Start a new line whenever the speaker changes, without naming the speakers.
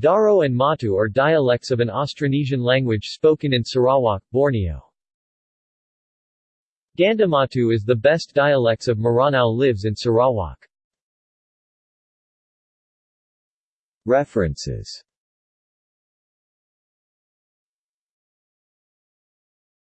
Daro and Matu are dialects of an Austronesian language spoken in Sarawak, Borneo. Gandamatu is the best dialects of Melanau lives in Sarawak. References